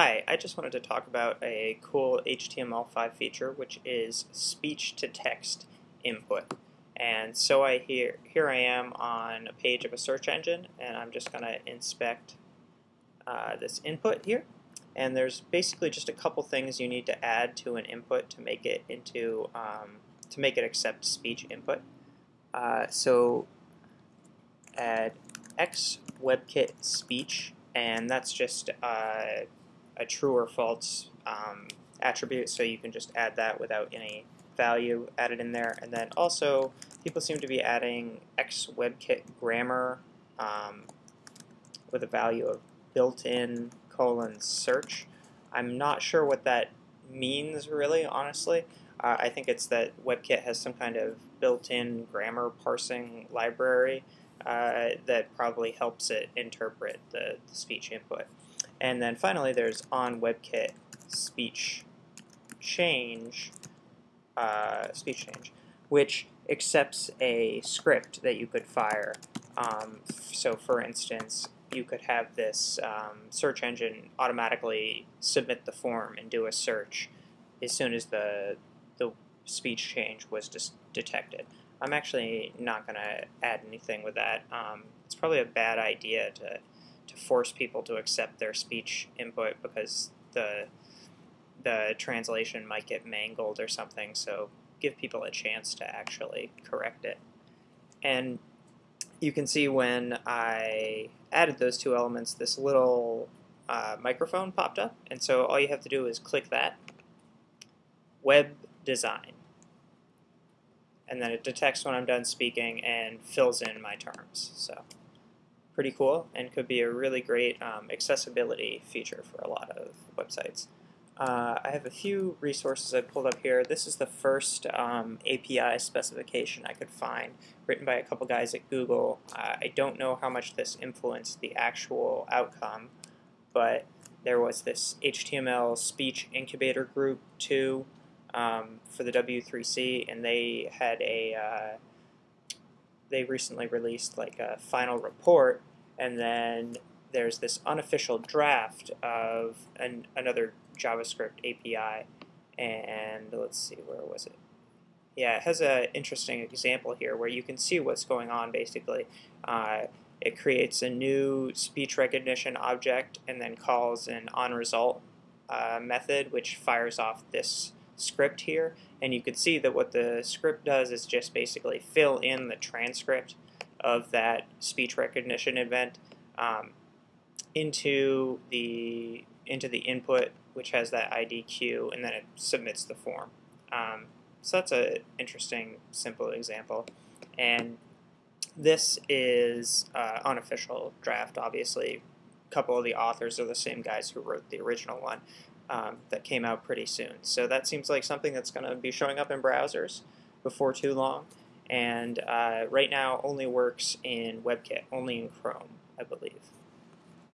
Hi, I just wanted to talk about a cool HTML5 feature which is speech to text input. And so I here here I am on a page of a search engine and I'm just going to inspect uh, this input here. And there's basically just a couple things you need to add to an input to make it into um, to make it accept speech input. Uh, so add x WebKit speech and that's just uh, a true or false um, attribute, so you can just add that without any value added in there. And then also, people seem to be adding X WebKit grammar um, with a value of built-in colon search. I'm not sure what that means really, honestly. Uh, I think it's that WebKit has some kind of built-in grammar parsing library uh, that probably helps it interpret the, the speech input. And then finally, there's on WebKit speech change, uh, speech change, which accepts a script that you could fire. Um, so, for instance, you could have this um, search engine automatically submit the form and do a search as soon as the the speech change was just detected. I'm actually not going to add anything with that. Um, it's probably a bad idea to to force people to accept their speech input because the the translation might get mangled or something. So give people a chance to actually correct it. And you can see when I added those two elements, this little uh, microphone popped up. And so all you have to do is click that, Web Design. And then it detects when I'm done speaking and fills in my terms. So pretty cool and could be a really great um, accessibility feature for a lot of websites. Uh, I have a few resources I pulled up here. This is the first um, API specification I could find, written by a couple guys at Google. Uh, I don't know how much this influenced the actual outcome, but there was this HTML speech incubator group too um, for the W3C, and they had a uh, they recently released like a final report and then there's this unofficial draft of an, another JavaScript API, and let's see, where was it? Yeah, it has an interesting example here where you can see what's going on basically. Uh, it creates a new speech recognition object and then calls an onResult uh, method which fires off this script here. And you can see that what the script does is just basically fill in the transcript of that speech recognition event um, into the into the input, which has that IDQ, and then it submits the form. Um, so that's an interesting, simple example. And this is uh, unofficial draft, obviously. A couple of the authors are the same guys who wrote the original one um, that came out pretty soon. So that seems like something that's going to be showing up in browsers before too long and uh, right now only works in WebKit, only in Chrome, I believe.